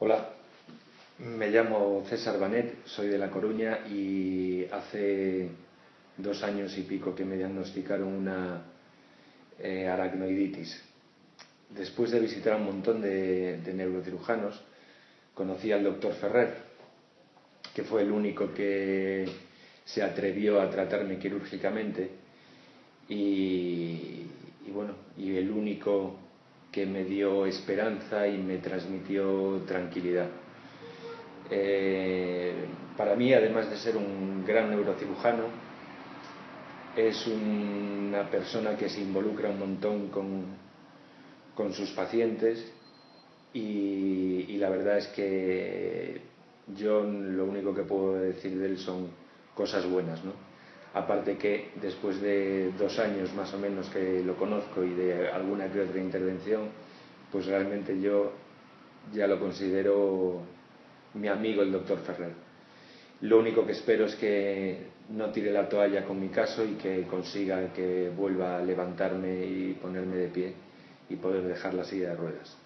Hola, me llamo César Banet, soy de La Coruña y hace dos años y pico que me diagnosticaron una eh, aracnoiditis. Después de visitar a un montón de, neurocirujanos, conocí al doctor Ferrer, que fue el único que se atrevió a tratarme quirúrgicamente y bueno, y el único que me dio esperanza y me transmitió tranquilidad. Eh, para mí, además de ser un gran neurocirujano, es una persona que se involucra un montón con, con sus pacientes y, y, la verdad es que yo lo único que puedo decir de él son cosas buenas. ¿no? Aparte que después de dos años más o menos que lo conozco y de alguna que otra intervención, pues realmente yo ya lo considero mi amigo el doctor Ferrer. Lo único que espero es que no tire la toalla con mi caso y que consiga que vuelva a levantarme y ponerme de pie y poder dejar la silla de ruedas.